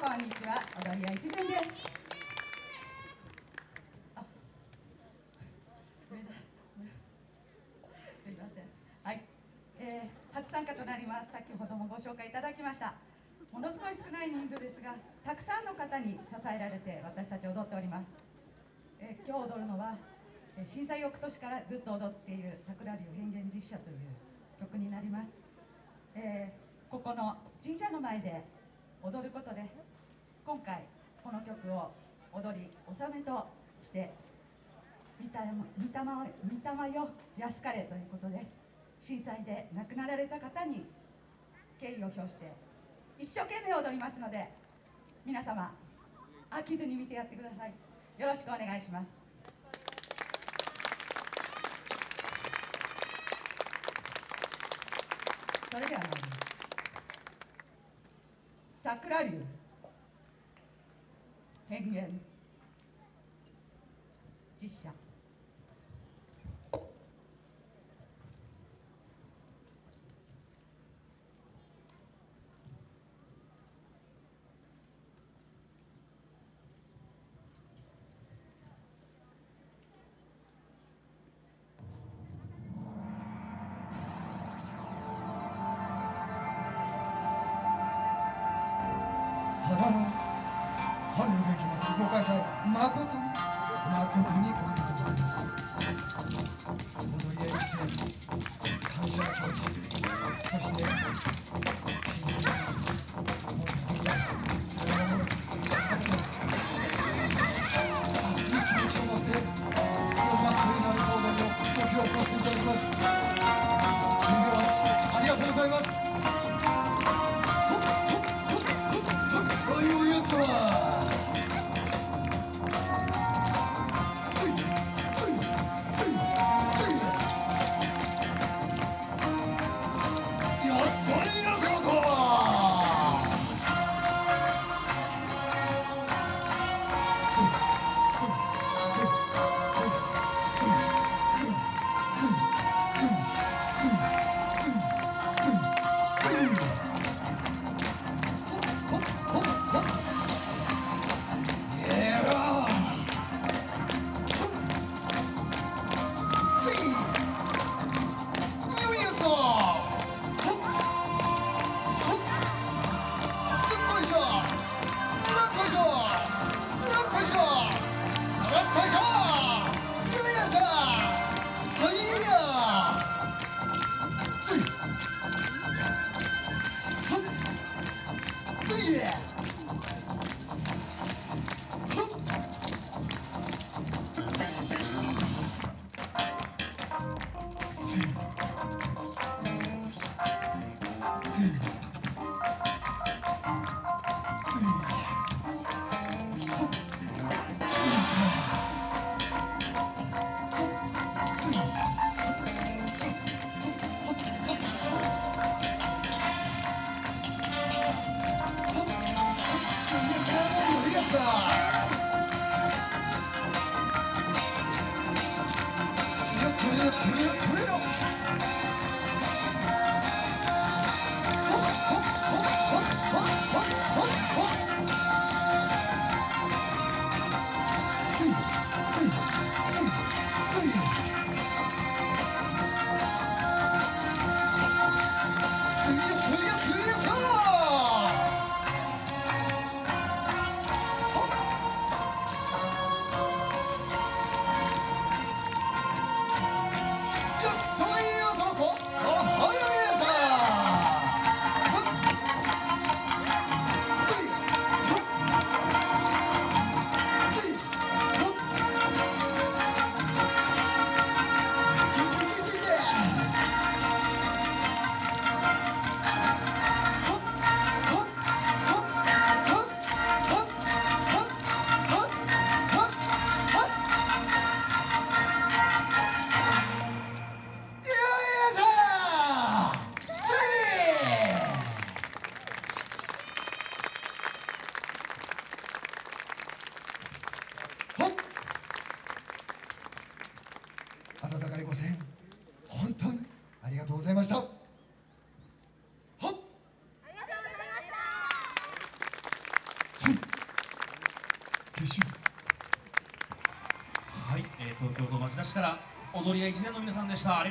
こんにちは。踊り屋一善です。上田すいません。はい、えー、初参加となります。先ほどもご紹介いただきました。ものすごい少ない人数ですがたくさんの方に支えられて私たち踊っております、えー、今日踊るのは震災翌年からずっと踊っている桜流変幻実写という曲になります、えー、ここの神社の前で踊ることで今回この曲を踊り納めとして御霊よ安かれということで震災で亡くなられた方に敬意を表して一生懸命踊りますので皆様飽きずに見てやってくださいよろしくお願いしますそれでは参ります桜流変幻実写肌の春の元気祭りご開催誠に誠におめでとうません。本当にありがとうございました。はっ。ありがとうござい。ましたはい、えー、東京都町田市から踊り屋一年の皆さんでした。